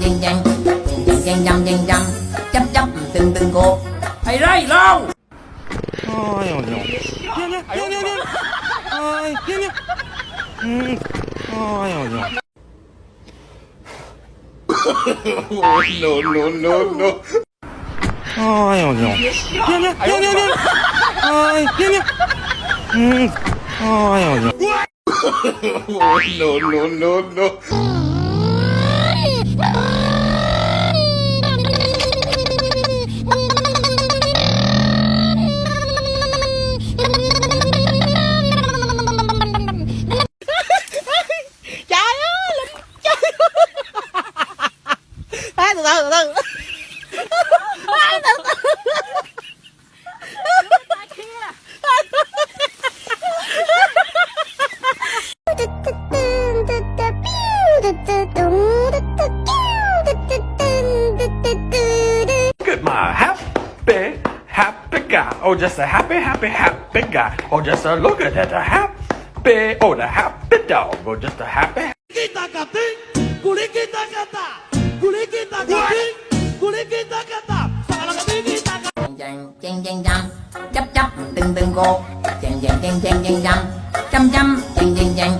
dang dang dang dang dang dang dang dang chắp chắp từng từng cô. Thầy đây lâu? Ôi ôi ôi. Ừ. Ôi ôi ôi ôi. No no no no no. Ôi ôi ừ. ôi ôi ôi. Ôi no no no no. từ từ từ từ Oh, just a happy, happy, happy guy. Oh, just a look at that, a happy, oh, the happy dog. Oh, just a happy. Kita kata, kuli kita kata, kuli kita kata, kuli kita kata, salam kita kata. Chang chang chang chang, chắp chắp từng từng cô. Chang chang chang chang chang chang, chăm chăm chang chang chang,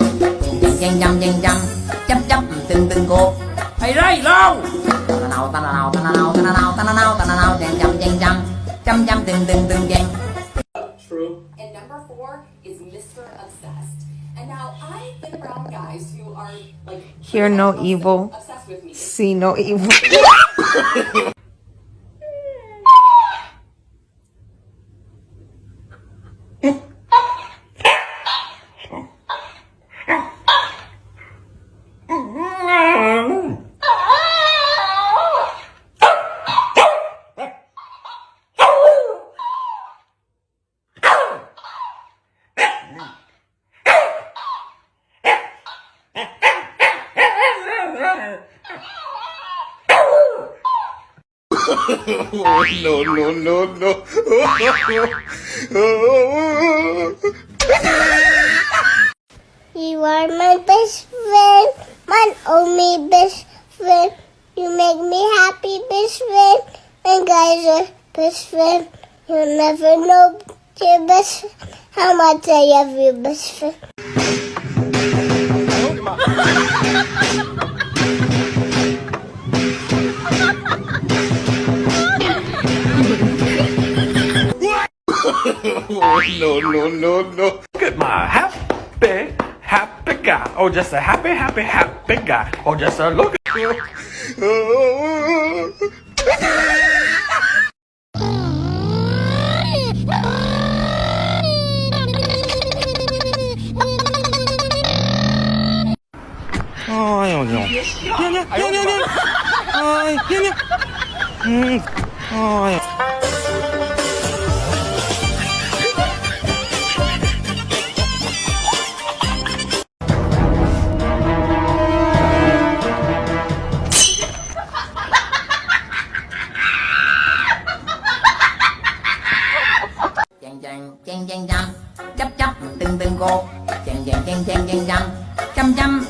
chang chang chang chang chang, chắp chắp từng từng cô. Thầy đây lâu. Tan nào tan nào tan nào tan nào tan nào tan nào chang chang chang chang. Chăm chăm chăm từng từng từng chen And number four is Mr. Obsessed. And now I've been around guys who are like Hear no evil. obsessed with me. see no evil no, no, no, no. You are my best friend, my only best friend. You make me happy, best friend. And guys are best friend. You'll never know your best how much I love you, best friend. no, no, no, no. Look at my happy, happy guy. Oh, just a happy, happy, happy guy. Oh, just a look. 아, 냐냐. 냐냐, 냐냐, 냐냐. 아, 냐냐. 음, 아, 냐냐. Chấp chấp từng từng chăm chăm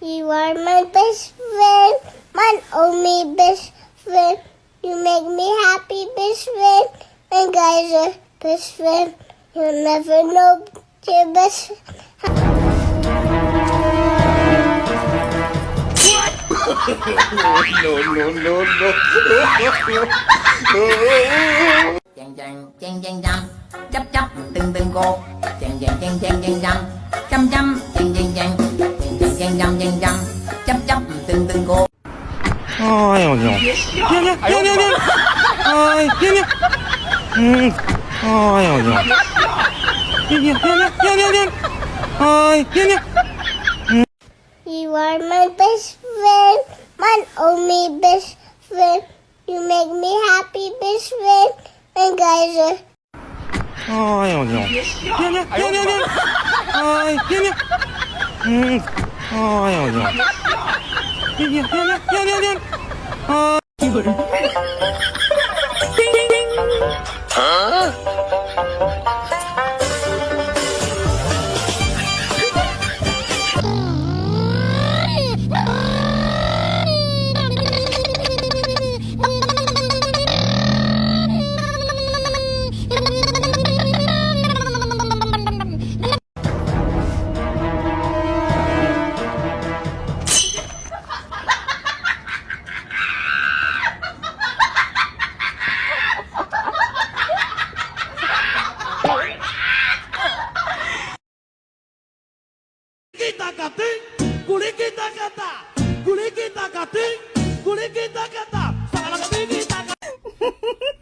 You are my best friend, my only best friend. You make me happy, best friend. And guys are best friend. You'll never know your best no, no, no, no. Chàng chàng chấp chàng từng từng cô Chàng chàng chàng chàng chàng chăm. Chăm chăm chàng chàng chàng. Chàng chàng chàng chàng chăm. Chấp chắp từng từng cô Ôi ôi ôi Nhanh nhanh nhanh nhanh nhanh Ôi nhanh nhanh Ôi ôi ôi Nhanh nhanh nhanh nhanh nhanh Ôi nhanh nhanh You are my best one, oh me best friend. You make me happy, best friend. And guys are. 아이 어디요? 냐냐 냐냐냐. yeah, yeah, yeah, yeah, yeah, 냐냐 냐냐 냐냐냐. 아 이거를. 띵띵띵. 아. Kita kating, kuli kita kata, kuli kita kating, kuli kita kata, salam kita kata.